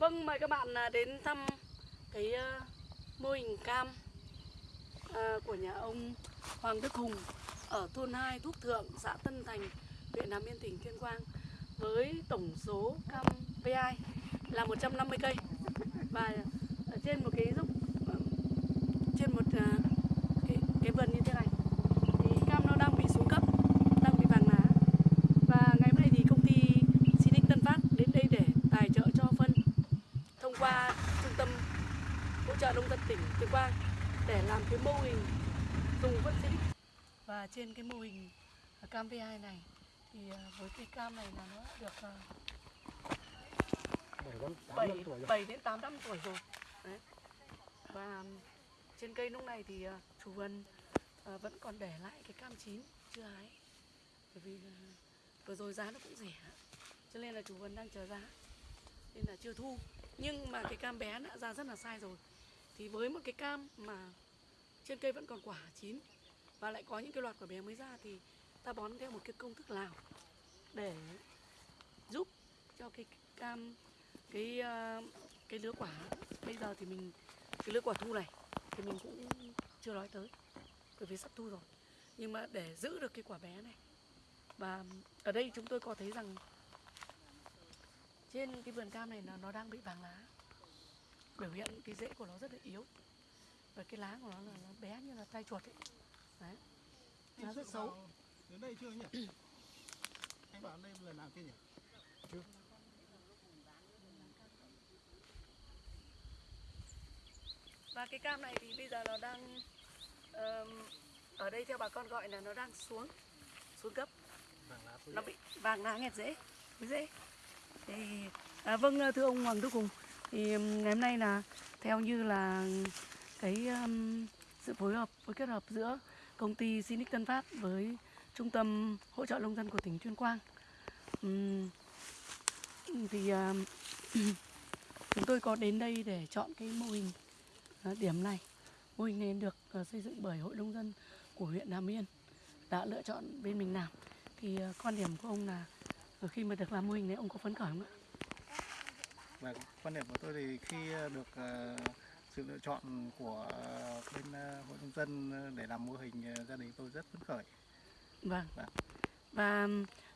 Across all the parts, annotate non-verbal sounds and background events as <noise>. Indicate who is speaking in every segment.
Speaker 1: Vâng, mời các bạn à, đến thăm cái à, mô hình cam à, của nhà ông Hoàng Đức Hùng ở thôn 2 Thúc Thượng, xã Tân Thành, huyện Nam Yên, tỉnh Tuyên Quang với tổng số cam PI là 150 cây. Và ở trên một cái dốc trên một cái, cái vườn như thế này thì cam nó đang bị xuống cấp, đang bị vàng lá và ngày hôm nay thì công ty Sinic Tân Phát đến đây để tài trợ cho phân thông qua trung tâm hỗ trợ Tuyên Quang để làm cái mô hình dùng phân Sinic và trên cái mô hình cam V2 này thì à, với cây cam này là nó được à, 7, 7 đến 8 năm tuổi rồi. Đấy. Và trên cây lúc này thì à, chủ vườn vẫn còn để lại cái cam chín chưa hái. Bởi vì là vừa rồi giá nó cũng rẻ Cho nên là chủ vườn đang chờ giá. Nên là chưa thu. Nhưng mà cái cam bé đã ra rất là sai rồi thì với một cái cam mà trên cây vẫn còn quả chín Và lại có những cái loạt quả bé mới ra Thì ta bón theo một cái công thức nào Để giúp cho cái cam, cái ờ, cái lứa quả. Bây giờ thì mình, cái lứa quả thu này thì mình cũng chưa nói tới, bởi vì sắp thu rồi. Nhưng mà để giữ được cái quả bé này, và ở đây chúng tôi có thấy rằng trên cái vườn cam này là nó đang bị vàng lá biểu hiện cái rễ của nó rất là yếu. Và cái lá của nó là nó bé như là tay chuột ấy. Đấy. Nó rất xấu.
Speaker 2: Đến đây chưa nhỉ? <clears throat> Anh bảo đây lần nào chưa nhỉ?
Speaker 1: Và cái cam này thì bây giờ nó đang ở đây theo bà con gọi là nó đang xuống xuống cấp.
Speaker 2: Lá
Speaker 1: nó bị vàng lá nghẹt rễ với rễ. Thì à, vâng thưa ông Hoàng Đức Hùng thì ngày hôm nay là theo như là cái um, sự phối hợp phối kết hợp giữa công ty Sinic Tân Phát với trung tâm hỗ trợ nông dân của tỉnh Tuyên Quang. Um, thì um, <clears throat> chúng tôi có đến đây để chọn cái mô hình uh, điểm này. Mô hình này được uh, xây dựng bởi hội nông dân của huyện Nam Yên đã lựa chọn bên mình làm. Thì uh, quan điểm của ông là ờ, khi mà được làm mô hình này ông có phấn khởi không ạ?
Speaker 2: Và quan điểm của tôi thì khi ờ, được ờ, sự lựa chọn của bên ờ, hội nông dân để làm mô hình gia đình tôi rất phấn khởi.
Speaker 1: Vâng.
Speaker 2: Vâng.
Speaker 1: Và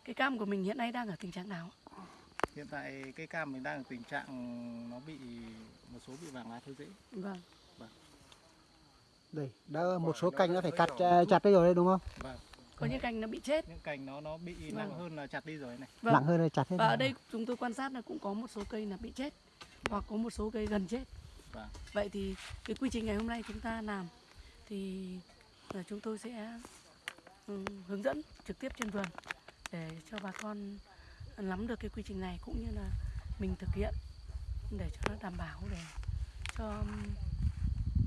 Speaker 1: cái cam của mình hiện nay đang ở tình trạng nào?
Speaker 2: Hiện tại cây cam mình đang ở tình trạng nó bị một số bị vàng lá thối rễ.
Speaker 1: Vâng.
Speaker 3: Đây, đã một số cành nó phải cắt chặt đi rồi đấy đúng không?
Speaker 2: Vâng.
Speaker 1: Có những cành nó bị chết.
Speaker 2: Những cành nó nó bị
Speaker 1: Vâng.
Speaker 2: nặng hơn là chặt đi rồi này.
Speaker 1: Vâng.
Speaker 3: Nặng hơn là chặt hết.
Speaker 1: Và ở đây chúng tôi quan sát là cũng có một số cây là bị chết hoặc có một số cây gần chết.
Speaker 2: Vâng.
Speaker 1: Vậy thì cái quy trình ngày hôm nay chúng ta làm thì là chúng tôi sẽ ừm, hướng dẫn trực tiếp trên vườn để cho bà con nắm được cái quy trình này cũng như là mình thực hiện để cho nó đảm bảo để cho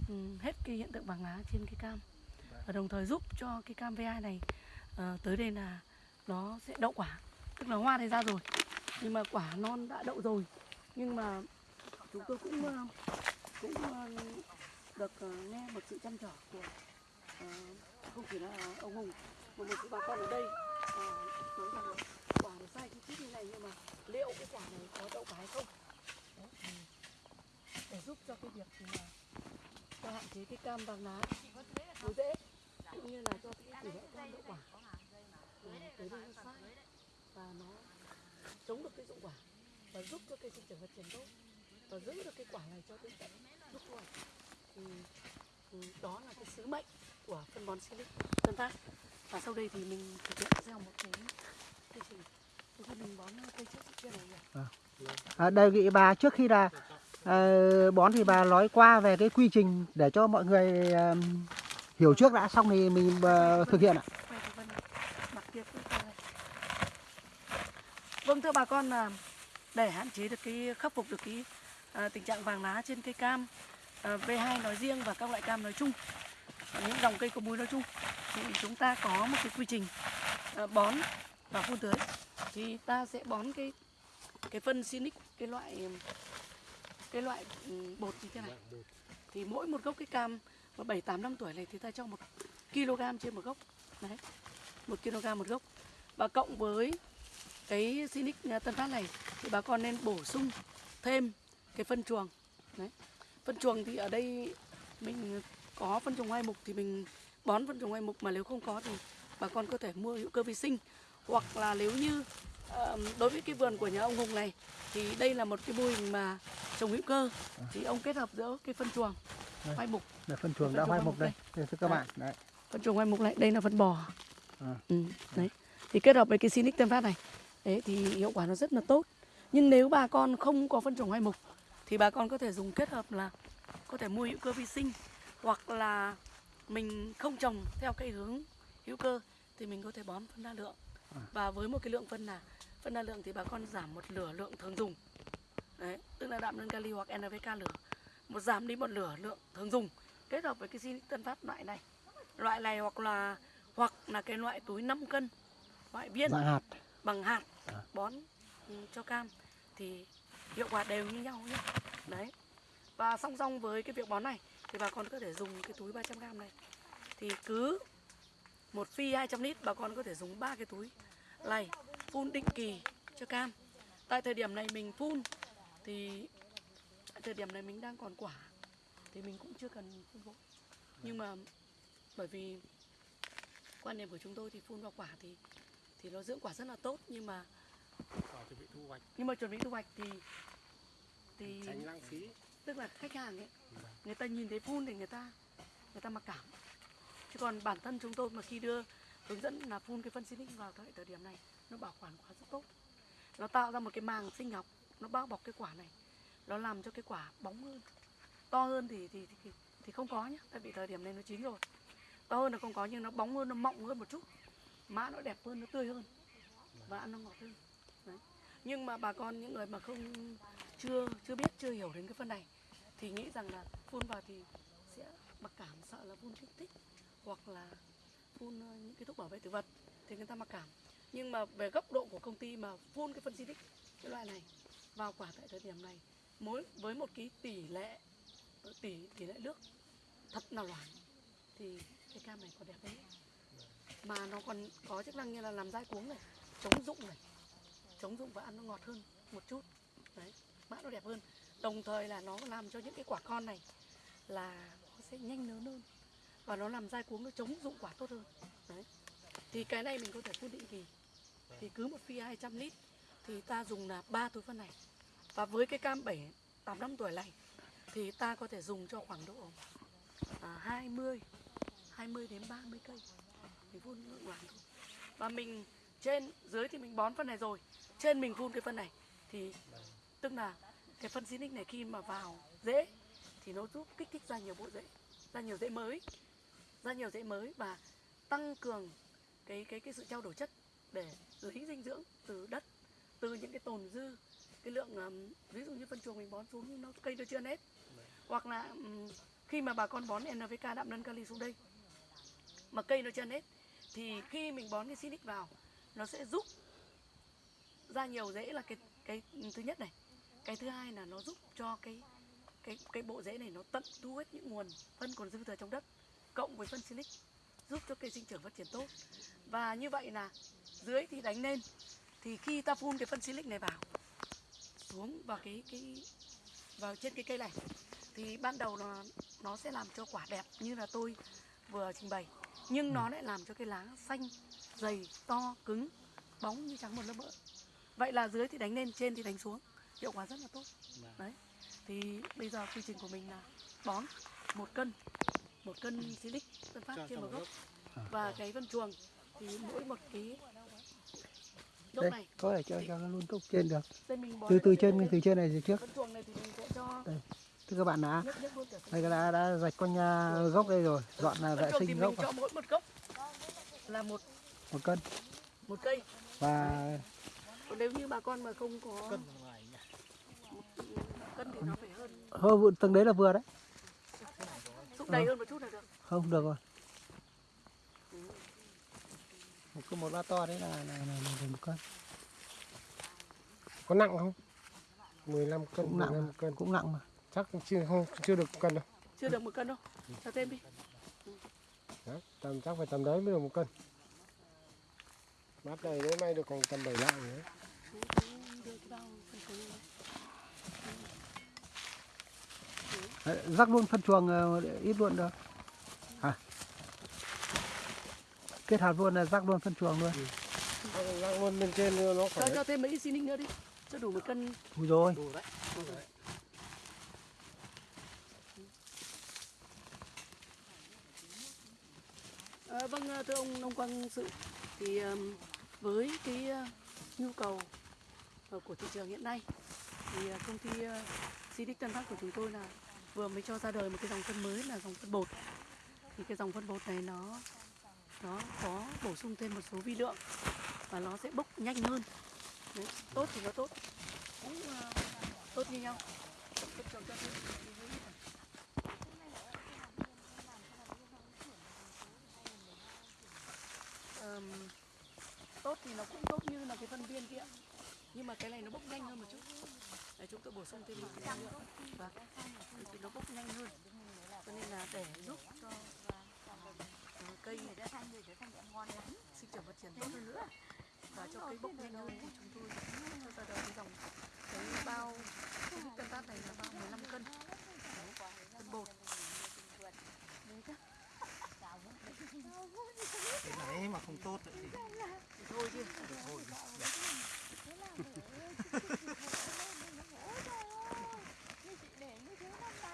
Speaker 1: ừm, hết cái hiện tượng vàng lá trên cái cam và đồng thời giúp cho cái cam V2 này Ờ, à, tới đây là nó sẽ đậu quả. Tức là hoa này ra rồi nhưng mà quả non đã đậu rồi. Nhưng mà chúng tôi cũng ờ, cũng ờ, được nghe một sự chăm trở của à, không chỉ là ông Hùng mà một số bà con ở đây. À, nói rằng quả nó sai chi tiết như này nhưng mà liệu cái quả này có đậu quả hay không? Đấy, để giúp cho cái việc mà, hạn chế cái cam vàng lá. Nó dễ cũng như là cho cái tỷ lệ cam đậu quả ờ, tới đây nó sai và nó chống được cái dụng quả và giúp cho cây sinh trưởng phát triển tốt và giữ được cái quả này cho đến tận lúc thu hoạch thì đó là cái sứ mệnh của phân bón Silic Tân Phát và sau đây thì mình thực hiện theo một cái quy trình mình bón cây trước kia này?
Speaker 3: À, đây vị bà trước khi là uh, bón thì bà nói qua về cái quy trình để cho mọi người uh, hiểu trước đã xong thì mình uh, thực hiện ạ.
Speaker 1: Vâng thưa bà con là để hạn chế được cái khắc phục được cái uh, tình trạng vàng lá trên cây cam à, uh, V2 nói riêng và các loại cam nói chung những dòng cây có múi nói chung thì chúng ta có một cái quy trình uh, bón và phun tưới thì ta sẽ bón cái cái phân Sinic cái loại cái loại ừ, bột như thế này thì mỗi một gốc cái cam và 7 8 năm tuổi này thì ta cho một kg trên một gốc. Đấy, một kg một gốc. Và cộng với cái Sinic Tân Phát này thì bà con nên bổ sung thêm cái phân chuồng. Đấy, phân chuồng thì ở đây mình có phân chuồng hai mục thì mình bón phân chuồng hai mục, mà nếu không có thì bà con có thể mua hữu cơ vi sinh. Hoặc là nếu như đối với cái vườn của nhà ông Hùng này thì đây là một cái mô hình mà trồng hữu cơ. Thì ông kết hợp giữa cái phân chuồng
Speaker 3: đây.
Speaker 1: hoai mục
Speaker 3: Là phân chuồng đã hoai mục
Speaker 1: mục
Speaker 3: đây. Đây thưa các
Speaker 1: Đấy.
Speaker 3: bạn. Đấy.
Speaker 1: phân chuồng hoai mục này đây là phân bò
Speaker 3: À.
Speaker 1: ừ, đấy thì kết hợp với cái Sinic Tân Phát này đấy thì hiệu quả nó rất là tốt nhưng nếu bà con không có phân chuồng hoai mục thì bà con có thể dùng kết hợp là có thể mua hữu cơ vi sinh hoặc là mình không trồng theo cái hướng hữu cơ thì mình có thể bón phân đa lượng
Speaker 3: À.
Speaker 1: và với một cái lượng phân là phân đa lượng thì bà con giảm một lửa lượng thường dùng đấy tức là đạm đơn kali hoặc NPK lửa một giảm đi một lửa lượng thường dùng kết hợp với cái Sinic Tân Phát loại này. Loại này hoặc là hoặc là cái loại túi 5 cân loại viên
Speaker 3: Dạng hạt.
Speaker 1: bằng hạt
Speaker 3: À.
Speaker 1: bón ừ, cho cam thì hiệu quả đều như nhau nhé. Đấy. Và song song với cái việc bón này thì bà con có thể dùng cái túi 300 gram này. Thì cứ một phi 200 lít bà con có thể dùng ba cái túi này phun định kỳ cho cam. Tại thời điểm này mình phun thì thời điểm này mình đang còn quả thì mình cũng chưa cần phun vội. Nhưng mà bởi vì quan điểm của chúng tôi thì phun vào quả thì thì nó dưỡng quả rất là tốt nhưng mà
Speaker 4: Quả chuẩn bị thu hoạch.
Speaker 1: Nhưng mà chuẩn bị thu hoạch thì thì
Speaker 4: tránh lãng phí.
Speaker 1: tức là khách hàng ấy người ta nhìn thấy phun thì người ta người ta mặc cảm. Chứ còn bản thân chúng tôi mà khi đưa hướng dẫn là phun cái phân xinic vào thời thời điểm này nó bảo quản quả rất tốt. Nó tạo ra một cái màng sinh học nó bao bọc cái quả này nó làm cho cái quả bóng hơn. To hơn thì thì thì, thì không có nhá tại vì thời điểm này nó chín rồi. To hơn là không có nhưng nó bóng hơn nó mọng hơn một chút. Mã nó đẹp hơn nó tươi hơn và ăn nó ngọt hơn. Đấy. nhưng mà bà con những người mà không chưa chưa biết chưa hiểu đến cái phân này thì nghĩ rằng là phun vào thì sẽ mặc cảm sợ là phun kích thích hoặc là phun ờ, những cái thuốc bảo vệ thực vật thì người ta mặc cảm. Nhưng mà về góc độ của công ty mà phun cái phân di tích cái loại này vào quả tại thời điểm này mỗi với một cái tỷ lệ, tỷ tỷ lệ nước thật là loãng, thì cái cam này còn đẹp đấy mà nó còn có chức năng như là làm dai cuống này, chống rụng này, chống rụng và ăn nó ngọt hơn một chút. Đấy, mã nó đẹp hơn. Đồng thời là nó làm cho những cái quả con này là nó sẽ nhanh lớn hơn và nó làm dai cuống, nó chống dụng quả tốt hơn. Đấy. Thì cái này mình có thể phun định kỳ thì cứ một phi 200 lít thì ta dùng là ba túi phân này và với cái cam 7 8 năm tuổi này thì ta có thể dùng cho khoảng độ à, 20 20 đến 30 cây mình phun lượng loãng thôi. Và mình trên dưới thì mình bón phân này rồi trên mình phun cái phân này thì tức là cái phân xinic này khi mà vào rễ thì nó giúp kích thích ra nhiều bộ rễ ra nhiều rễ mới ra nhiều rễ mới và tăng cường cái cái cái sự trao đổi chất để lấy dinh dưỡng từ đất từ những cái tồn dư cái lượng ví dụ như phân chuồng mình bón xuống nó cây nó chưa hết hoặc là khi mà bà con bón NPK đạm đơn kali xuống đây, mà cây nó chưa hết thì khi mình bón cái xinic vào, nó sẽ giúp ra nhiều rễ là cái cái thứ nhất này. Cái thứ hai là nó giúp cho cái cái cái bộ rễ này nó tận thu hết những nguồn phân còn dư thừa trong đất, cộng với phân silic giúp cho cây sinh trưởng phát triển tốt. Và như vậy là dưới thì đánh lên, thì khi ta phun cái phân silic này vào xuống vào cái cái vào trên cái cây này. Thì ban đầu nó nó sẽ làm cho quả đẹp như là tôi vừa trình bày nhưng nó lại làm cho cái lá xanh dày to cứng bóng như trắng một lớp mỡ vậy là dưới thì đánh lên trên thì đánh xuống. Hiệu quả rất là tốt. Đấy. Thì bây giờ quy trình của mình là bón một cân một cân silic tân phát
Speaker 4: Cho-
Speaker 1: trên một gốc. và cái phân chuồng thì mỗi một cái
Speaker 3: Đây,
Speaker 1: này
Speaker 3: có thể cho cho nó luôn gốc trên được. Từ từ trên từ trên này trước.
Speaker 1: phân chuồng này thì mình sẽ cho
Speaker 3: Đây. Thưa các bạn đã đây đã đã rạch quanh à, gốc đây rồi, dọn là vệ sinh gốc
Speaker 1: cho mỗi một gốc. Là một
Speaker 3: một cân.
Speaker 1: một cây.
Speaker 3: Và
Speaker 1: còn nếu như bà con mà không có
Speaker 4: cân ngoài nhỉ.
Speaker 1: cân thì nó phải hơn.
Speaker 3: Hơ vụ từng đấy là vừa đấy.
Speaker 1: xúc đầy hơn một chút là được.
Speaker 3: Không được rồi. Một cái một loa to đấy là là, là, là một cân.
Speaker 4: có nặng không? 15 cân
Speaker 3: Cũng nặng
Speaker 4: 15 cân.
Speaker 3: Cũng nặng mà.
Speaker 4: chắc chưa không chưa được cân đâu.
Speaker 1: Chưa được một cân đâu. Cho thêm đi.
Speaker 4: Đấy, tầm chắc phải tầm đấy mới được một cân. Mát này đến nay được còn tầm bảy lạng nữa
Speaker 3: rắc luôn phân chuồng ờ, ít luôn được à kết hợp luôn là rắc luôn phân chuồng luôn.
Speaker 4: Răng luôn lên trên nó
Speaker 1: cho
Speaker 4: khỏe.
Speaker 1: cho thêm mấy xinic nữa đi cho đủ một cân.
Speaker 3: Ui rồi.
Speaker 2: Đủ đấy
Speaker 1: À, vâng ờ, thưa ông nông quang sự thì với cái ờ, nhu cầu của thị trường hiện nay thì công ty Silic Tân Phát của chúng tôi là vừa mới cho ra đời một cái dòng phân mới là dòng phân bột. Thì cái dòng phân bột này nó nó có bổ sung thêm một số vi lượng và nó sẽ bốc nhanh hơn. Đấy, tốt thì nó tốt. Cũng uh, tốt như nhau. Tôi tốt thì nó cũng tốt như là cái phân viên kia. Nhưng mà cái này nó bốc nhanh hơn một chút. Để chúng tôi bổ sung thêm một cái năng lượng và thì nó bốc nhanh hơn. Cho nên là để giúp cho cây sinh trưởng phát triển tốt hơn nữa và cho cây bốc nhanh hơn thì chúng tôi cho ra đời cái dòng cái bao cái tân tát này là bao 15 cân. Đấy, phân bột.
Speaker 2: Cái này mà không tốt thì
Speaker 1: thì thôi chứ.
Speaker 2: Thôi.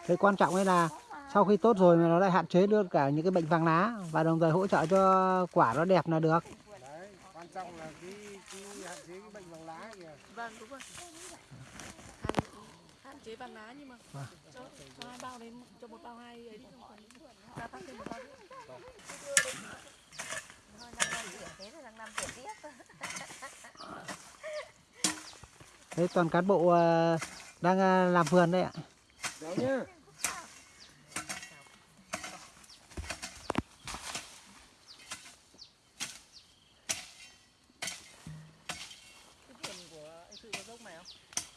Speaker 3: Cái quan trọng ấy là sau khi tốt rồi nó lại hạn chế được cả những cái bệnh vàng lá và đồng thời hỗ trợ cho quả nó đẹp là được
Speaker 4: Đấy, quan trọng là cái, cái hạn chế cái bệnh vàng lá kìa.
Speaker 1: vâng đúng rồi hạn, hạn chế vàng lá nhưng mà cho, cho hai bao đến cho một bao hai ấy đi không gia tăng thêm một bao nữa
Speaker 3: đấy toàn cán bộ ờ, đang ờ, làm vườn đấy ạ
Speaker 4: Đấy nhá.
Speaker 1: cái vườn của anh sự có dốc này không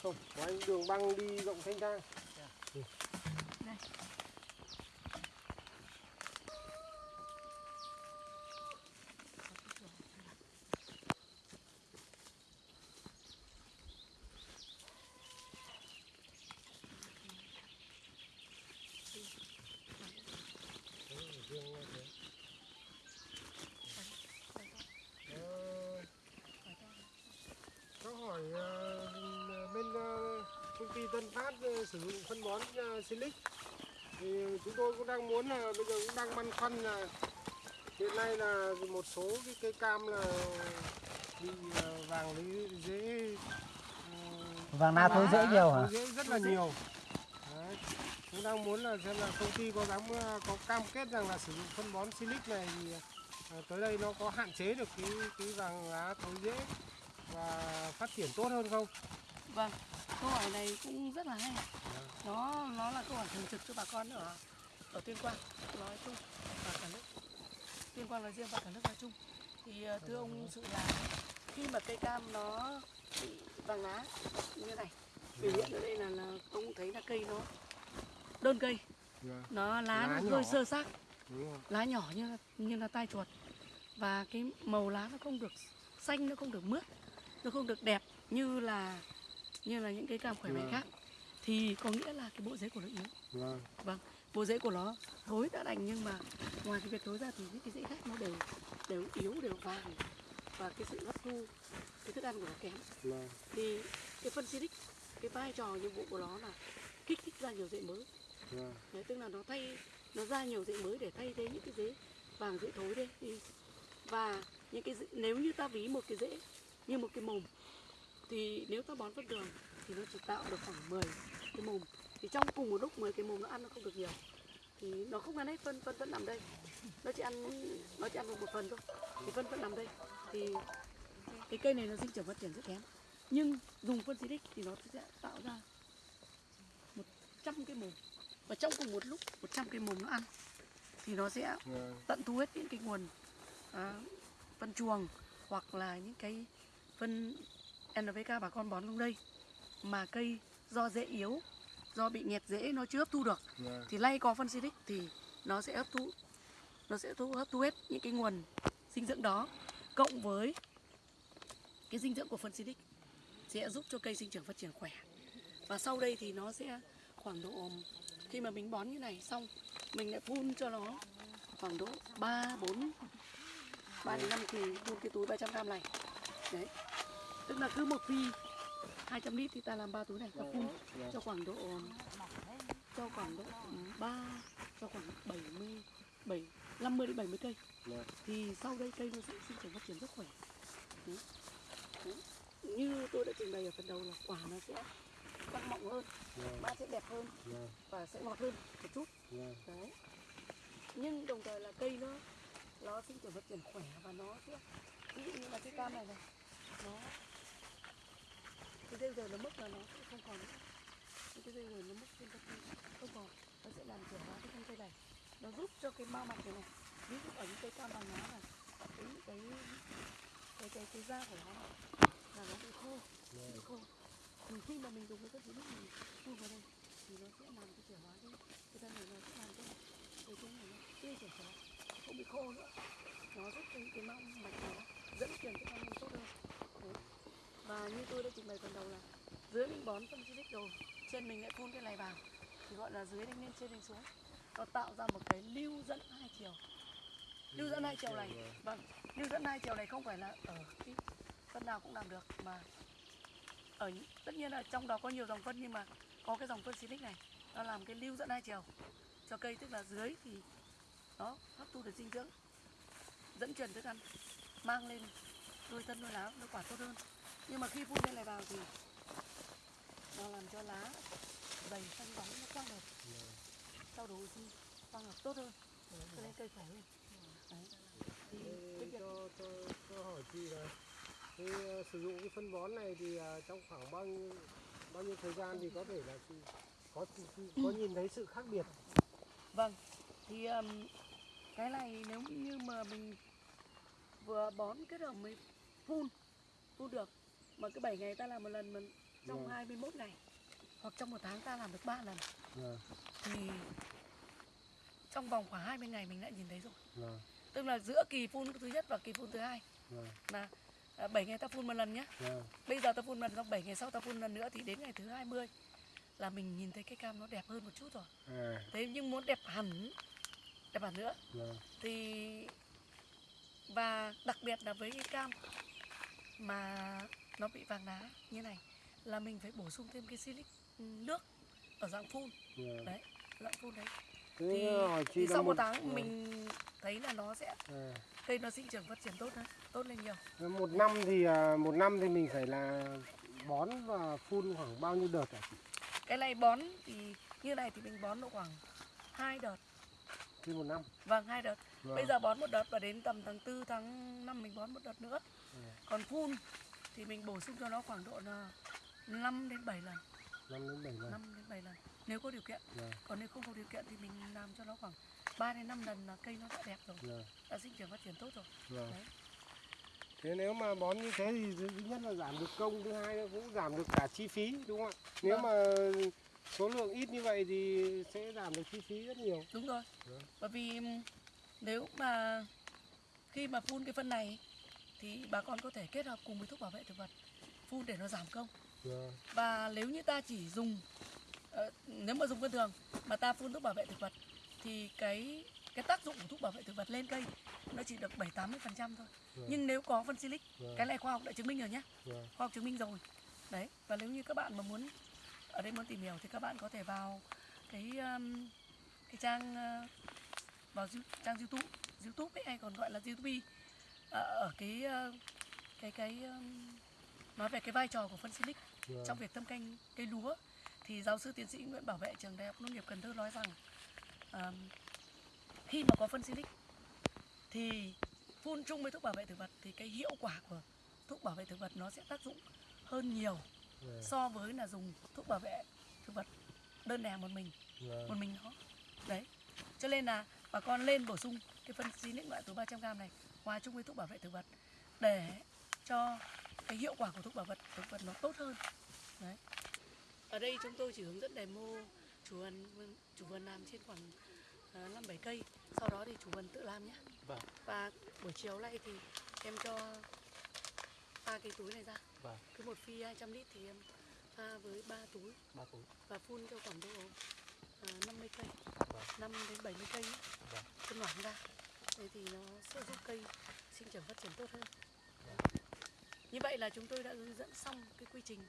Speaker 4: Không, của anh đường băng đi rộng thanh thang. Ờ, Có hỏi ờ, bên ờ, Tân Phát ờ, sử dụng phân bón ờ, Silic thì chúng tôi cũng đang muốn là bây giờ cũng đang băn khoăn là hiện nay là một số cái cây cam là bị ờ, vàng lý dễ
Speaker 3: vàng lá thối dễ nhiều hả
Speaker 4: rễ rất là nhiều Đấy. cũng đang muốn là xem là công ty có dám có cam kết rằng là sử dụng phân bón Silic này thì tới đây nó có hạn chế được cái cái vàng lá thối rễ và phát triển tốt hơn không?
Speaker 1: Vâng câu hỏi này cũng rất là hay. Nó nó là câu hỏi thường trực cho bà con ở ở tuyên quang nói chung và cả nước. Tuyên quang nói riêng và cả nước nói chung. Thì ờ, thưa ông sự là khi mà cây cam nó bị vàng lá như này biểu hiện ở đây là, là ông thấy là cây nó đơn cây.
Speaker 4: Vâng,
Speaker 1: nó lá,
Speaker 4: Lá
Speaker 1: nó
Speaker 4: nhỏ.
Speaker 1: hơi sơ xác. Lá nhỏ như là, như là tai chuột. Và cái màu lá nó không được xanh nó không được mướt nó không được đẹp như là như là những cây cam khỏe mạnh
Speaker 4: Vâng.
Speaker 1: khác. Thì có nghĩa là cái bộ rễ của nó yếu.
Speaker 4: Vâng,
Speaker 1: bộ rễ của nó thối đã đành nhưng mà ngoài cái việc thối ra thì những cái rễ khác nó đều đều yếu đều vàng và cái sự hấp thu cái thức ăn của nó kém.
Speaker 4: Vâng,
Speaker 1: thì cái phân xịt cái vai trò nhiệm vụ của nó là kích thích ra nhiều rễ mới.
Speaker 4: Vâng,
Speaker 1: Đấy, tức là nó thay nó ra nhiều rễ mới để thay thế những cái rễ vàng rễ thối đi. Đi và những cái rễ, nếu như ta ví một cái rễ như một cái mồm thì nếu ta bón phân đường thì nó chỉ tạo được khoảng 10 cái mồm. Thì trong cùng một lúc 10 cái mồm nó ăn nó không được nhiều. Thì nó không ăn hết phân phân vẫn nằm đây. Nó chỉ ăn nó chỉ ăn được một phần thôi. Thì phân vẫn nằm đây. Thì cái cây này nó sinh trưởng phát triển rất kém. Nhưng dùng phân xịt thì nó sẽ tạo ra 100 cái mồm. Và trong cùng một lúc 100 cái mồm nó ăn thì nó sẽ tận thu hết những cái nguồn à, phân chuồng hoặc là những cái phân NPK bà con bón trong đây. Mà cây do rễ yếu do bị nghẹt rễ nó chưa hấp thu được.
Speaker 4: Vâng,
Speaker 1: thì lay có phân Silic thì nó sẽ hấp thu nó sẽ thu hấp thu hết những cái nguồn dinh dưỡng đó. Cộng với cái dinh dưỡng của phân Silic sẽ giúp cho cây sinh trưởng phát triển khỏe. Và sau đây thì nó sẽ khoảng độ khi mà mình bón như này xong mình lại phun cho nó khoảng độ 3 4 3 đến 5 kỳ phun cái túi 300 gram này. Đấy tức là cứ một phi 200 lít thì ta làm ba túi này ta phun cho khoảng độ, cho khoảng độ 3 cho khoảng 70 7 50 đến 70 cây
Speaker 4: Vâng.
Speaker 1: thì sau đây cây nó sẽ sinh trưởng phát triển rất khỏe Đấy. Đấy. như tôi đã trình bày ở phần đầu là quả nó sẽ căng mọng hơn
Speaker 4: Vâng.
Speaker 1: ba sẽ đẹp hơn
Speaker 4: Vâng.
Speaker 1: và sẽ ngọt hơn một chút
Speaker 4: Vâng.
Speaker 1: đấy nhưng đồng thời là cây nó nó sinh trưởng phát triển khỏe và nó sẽ ví dụ như là cái cam này này nó cái dây giờ nó mất là nó sẽ không còn nữa. Những cái dây giờ nó mất trên cây không còn. Nó sẽ làm chuyển hóa cái thân cây này. Nó giúp cho cái bao mặt này này. Ví dụ ở những cây cam bằng lá này. Cái cái cái cái, cái da của nó này, là nó bị khô bị khô. Thì khi mà mình dùng cái chất dính mình phun vào đây thì nó sẽ làm cái chuyển hóa cái cái thân này nó sẽ làm cho cái cái này nó tươi trẻ trở không bị khô nữa. Nó giúp cái cái mong mạch nó dẫn truyền cái mong tốt hơn. Và như tôi đã trình bày phần đầu là dưới mình bón phân xịt rồi trên mình lại phun cái này vào thì gọi là dưới đánh lên trên đánh xuống. Nó tạo ra một cái lưu dẫn hai chiều. Lưu dẫn hai chiều này. Vâng lưu dẫn hai chiều này không phải là ở cái phân nào cũng làm được mà ở tất nhiên là trong đó có nhiều dòng phân nhưng mà có cái dòng phân xịt này nó làm cái lưu dẫn hai chiều cho cây tức là dưới thì nó hấp thu được dinh dưỡng dẫn truyền thức ăn mang lên đôi thân đôi lá đôi quả tốt hơn nhưng mà khi phun cái này vào thì nó làm cho lá dày xanh bóng nó quang hợp trao đổi oxy quang hợp tốt hơn cho nên cây khỏe hơn. Đấy. thì cái việc
Speaker 4: cho, cho, cho hỏi chị là cái ờ, sử dụng cái phân bón này thì ờ, trong khoảng bao nhiêu bao nhiêu thời gian thì có thể là chị có có nhìn thấy sự khác biệt?
Speaker 1: Vâng, thì um, cái này nếu như mà mình vừa bón kết hợp với phun, phun được mà cứ 7 ngày ta làm một lần mà trong
Speaker 4: Vâng.
Speaker 1: 21 ngày hoặc trong một tháng ta làm được 3 lần
Speaker 4: Vâng.
Speaker 1: thì trong vòng khoảng 20 ngày mình đã nhìn thấy rồi.
Speaker 4: Vâng.
Speaker 1: Tức là giữa kỳ phun thứ nhất và kỳ phun thứ hai là à, 7 ngày ta phun một lần nhé.
Speaker 4: Vâng.
Speaker 1: Bây giờ ta phun lần xong 7 ngày sau ta phun lần nữa thì đến ngày thứ 20 là mình nhìn thấy cái cam nó đẹp hơn một chút rồi.
Speaker 4: À,
Speaker 1: Thế nhưng muốn đẹp hẳn đẹp hẳn nữa
Speaker 4: vâng.
Speaker 1: thì và đặc biệt là với cái cam mà nó bị vàng lá như này là mình phải bổ sung thêm cái silic ừ, nước ở dạng phun
Speaker 4: Vâng.
Speaker 1: đấy dạng phun đấy
Speaker 4: Thế
Speaker 1: thì,
Speaker 4: chị
Speaker 1: thì sau một tháng
Speaker 4: vâng.
Speaker 1: mình thấy là nó sẽ
Speaker 4: À.
Speaker 1: cây nó sinh trưởng phát triển tốt hơn tốt lên nhiều
Speaker 4: một năm thì à, một năm thì mình phải là bón và phun khoảng bao nhiêu đợt chị?
Speaker 1: cái này bón thì như này thì mình bón độ khoảng hai đợt
Speaker 4: Trên một năm.
Speaker 1: vâng hai đợt
Speaker 4: Vâng.
Speaker 1: bây giờ bón một đợt và đến tầm tháng 4 tháng 5 mình bón một đợt nữa
Speaker 4: Ừ.
Speaker 1: còn phun thì mình bổ sung cho nó khoảng độ là 5 đến 7 lần
Speaker 4: năm đến bảy lần.
Speaker 1: 5 đến 7 lần nếu có điều kiện
Speaker 4: Vâng.
Speaker 1: còn nếu không có điều kiện thì mình làm cho nó khoảng 3 đến 5 lần là cây nó đã đẹp rồi
Speaker 4: Vâng.
Speaker 1: đã sinh trưởng phát triển tốt rồi
Speaker 4: Vâng.
Speaker 1: Đấy.
Speaker 4: Thế nếu mà bón như thế thì thứ nhất là giảm được công, thứ hai là cũng giảm được cả chi phí đúng không ạ? Nếu
Speaker 1: Vâng.
Speaker 4: mà số lượng ít như vậy thì sẽ giảm được chi phí rất nhiều.
Speaker 1: đúng rồi
Speaker 4: Vâng.
Speaker 1: bởi vì nếu mà khi mà phun cái phân này thì bà con có thể kết hợp cùng với thuốc bảo vệ thực vật phun để nó giảm công và nếu như ta chỉ dùng ờ, nếu mà dùng phân thường mà ta phun thuốc bảo vệ thực vật thì cái cái tác dụng của thuốc bảo vệ thực vật lên cây nó chỉ được 7 80 phần trăm thôi
Speaker 4: Vâng.
Speaker 1: nhưng nếu có phân silic
Speaker 4: Vâng.
Speaker 1: cái này khoa học đã chứng minh rồi nhé
Speaker 4: Vâng.
Speaker 1: khoa học chứng minh rồi đấy và nếu như các bạn mà muốn ở đây muốn tìm hiểu thì các bạn có thể vào cái um, cái trang uh, vào trang youtube youtube ấy, hay còn gọi là youtube ờ, ở cái uh, cái cái um, nói về cái vai trò của phân silic
Speaker 4: Vâng.
Speaker 1: trong việc thâm canh cây lúa thì giáo sư tiến sĩ Nguyễn Bảo Vệ trường Đại học Nông nghiệp Cần Thơ nói rằng um, khi mà có phân silic thì phun chung với thuốc bảo vệ thực vật thì cái hiệu quả của thuốc bảo vệ thực vật nó sẽ tác dụng hơn nhiều
Speaker 4: Vâng.
Speaker 1: so với là dùng thuốc bảo vệ thực vật đơn lẻ một mình
Speaker 4: Vâng.
Speaker 1: một mình nó đấy cho nên là bà con lên bổ sung cái phân xịt loại túi 300g này hòa chung với thuốc bảo vệ thực vật để cho cái hiệu quả của thuốc bảo vệ thực vật nó tốt hơn. Đấy. Ở đây chúng tôi chỉ hướng dẫn demo chủ vườn chủ vườn làm trên khoảng ờ, năm bảy cây. Sau đó thì chủ vườn tự làm nhé.
Speaker 2: Vâng.
Speaker 1: và buổi chiều nay thì em cho ba cái túi này ra.
Speaker 2: Vâng.
Speaker 1: cứ một phi 200 lít thì em pha với ba túi.
Speaker 2: Ba túi.
Speaker 1: Và phun cho khoảng độ à, 50 cây.
Speaker 2: Vâng.
Speaker 1: 5 đến 70 cây ấy,
Speaker 2: Vâng.
Speaker 1: phân loãng ra thế thì nó sẽ giúp cây sinh trưởng phát triển tốt hơn. Như vậy là chúng tôi đã hướng dẫn xong cái quy trình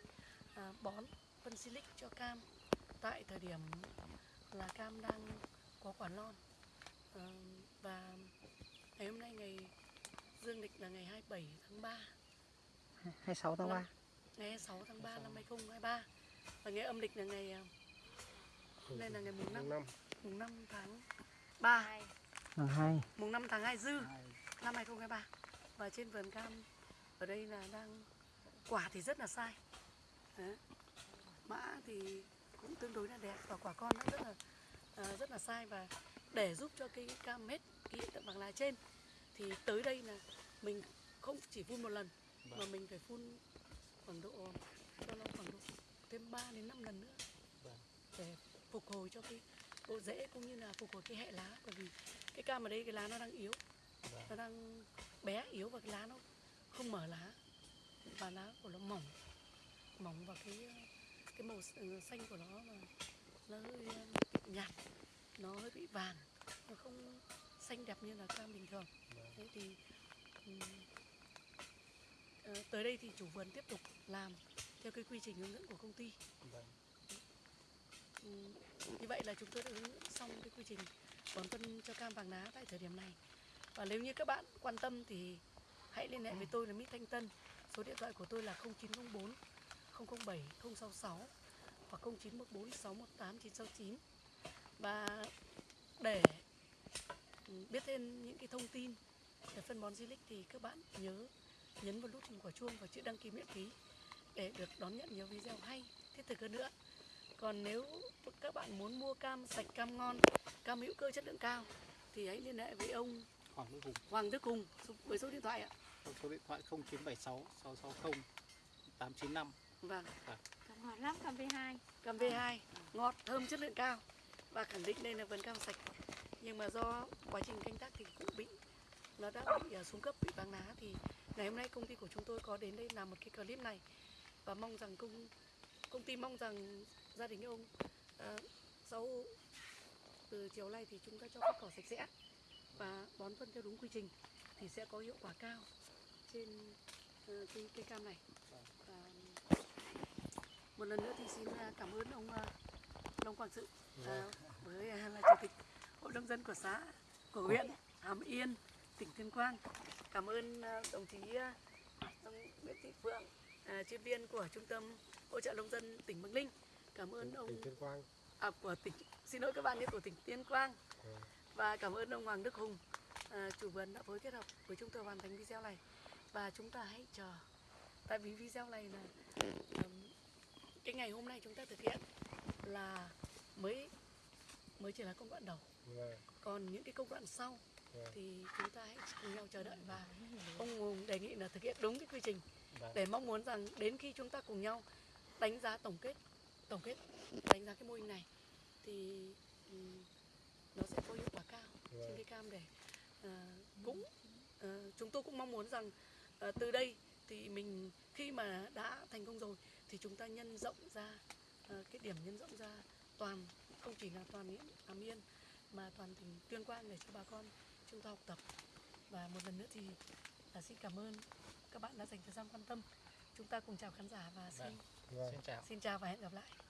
Speaker 1: à, bón phân silic cho cam tại thời điểm là cam đang có quả non. Ờ, và ngày hôm nay ngày dương lịch là ngày 27 tháng 3
Speaker 3: 26 tháng 3
Speaker 1: ngày 26 tháng 3 năm 2023 và ngày âm lịch là ngày à, hôm nay là ngày mùng 5
Speaker 4: năm.
Speaker 1: Mùng 5 tháng 3
Speaker 3: mùng 2
Speaker 1: mùng 5 tháng 2 dư năm 2023 và trên vườn cam ở đây là đang quả thì rất là sai. Đấy. mã thì cũng tương đối là đẹp và quả con nó rất là à, rất là sai. Và để giúp cho cây cam hết cái hiện tượng vàng lá trên thì tới đây là mình không chỉ phun một lần mà mình phải phun khoảng độ cho nó khoảng độ thêm 3 đến 5 lần nữa.
Speaker 2: Vâng.
Speaker 1: để phục hồi cho cái bộ rễ cũng như là phục hồi cái hệ lá bởi vì cái cam ở đây cái lá nó đang yếu.
Speaker 2: Vâng.
Speaker 1: nó đang bé yếu và cái lá nó không mở lá. Và lá của nó mỏng. Mỏng và cái cái màu s- xanh của nó là nó hơi ờ, bị nhạt. Nó hơi bị vàng. Nó không xanh đẹp như là cam bình thường. Thế thì ờ, tới đây thì chủ vườn tiếp tục làm theo cái quy trình hướng dẫn của công ty.
Speaker 2: Vâng.
Speaker 1: Như vậy là chúng tôi đã hướng xong cái quy trình bón phân cho cam vàng lá tại thời điểm này. Và nếu như các bạn quan tâm thì hãy liên hệ với tôi là Mít Thanh Tân. Số điện thoại của tôi là 0904 007 066 hoặc 0914 618 969 và để biết thêm những cái thông tin về phân bón Silic thì các bạn nhớ nhấn vào nút hình quả chuông và chữ đăng ký miễn phí để được đón nhận nhiều video hay thiết thực hơn nữa còn nếu các bạn muốn mua cam sạch cam ngon cam hữu cơ chất lượng cao thì hãy liên hệ với ông
Speaker 2: Hoàng Đức Hùng.
Speaker 1: Hoàng Đức Hùng số- với số điện thoại ạ.
Speaker 2: Số điện thoại 0976 660 895
Speaker 1: vâng.
Speaker 5: Còn ngọt lắm cam V2
Speaker 1: cam V2 ngọt thơm chất lượng cao. Và khẳng định đây là vườn cam sạch. Nhưng mà do quá trình canh tác thì cũng bị nó đã bị à, xuống cấp bị vàng lá. Thì ngày hôm nay công ty của chúng tôi có đến đây làm một cái clip này. Và mong rằng công công ty mong rằng gia đình ông à, sau từ chiều nay thì chúng ta cho cỏ sạch sẽ và bón phân theo đúng quy trình thì sẽ có hiệu quả cao trên ờ, cái cây cam này. Và một lần nữa thì xin à, cảm ơn ông à, Long Quang Sự à, với à, là chủ tịch hội nông dân của xã của huyện Hàm Yên tỉnh Tuyên Quang. Cảm ơn à, đồng chí à, ông Nguyễn Thị Phượng à, chuyên viên của trung tâm hỗ trợ nông dân tỉnh Bắc Ninh cảm ơn ông
Speaker 4: tỉnh Tuyên Quang.
Speaker 1: À, của tỉnh. Xin lỗi các bạn của tỉnh Tuyên Quang.
Speaker 4: Ừ.
Speaker 1: và cảm ơn ông Hoàng Đức Hùng. À, chủ vườn đã phối kết hợp với chúng tôi hoàn thành video này. Và chúng ta hãy chờ. Tại vì video này là ừm, cái ngày hôm nay chúng ta thực hiện là mới mới chỉ là công đoạn đầu.
Speaker 4: Vâng.
Speaker 1: còn những cái công đoạn sau
Speaker 4: Vâng.
Speaker 1: thì chúng ta hãy cùng nhau chờ đợi và ông Hùng đề nghị là thực hiện đúng cái quy trình.
Speaker 2: Vâng.
Speaker 1: để mong muốn rằng đến khi chúng ta cùng nhau đánh giá tổng kết tổng kết đánh giá cái mô hình này thì ừm, nó sẽ có hiệu quả cao trên
Speaker 4: Vâng.
Speaker 1: cây cam để à, cũng à, chúng tôi cũng mong muốn rằng à, từ đây thì mình khi mà đã thành công rồi thì chúng ta nhân rộng ra à, cái điểm nhân rộng ra toàn không chỉ là toàn Hàm Yên mà toàn tỉnh Tuyên Quang để cho bà con chúng ta học tập và một lần nữa thì à, xin cảm ơn các bạn đã dành thời gian quan tâm chúng ta cùng chào khán giả và xin
Speaker 2: Vâng.
Speaker 4: Vâng.
Speaker 2: Xin chào
Speaker 1: xin chào và hẹn gặp lại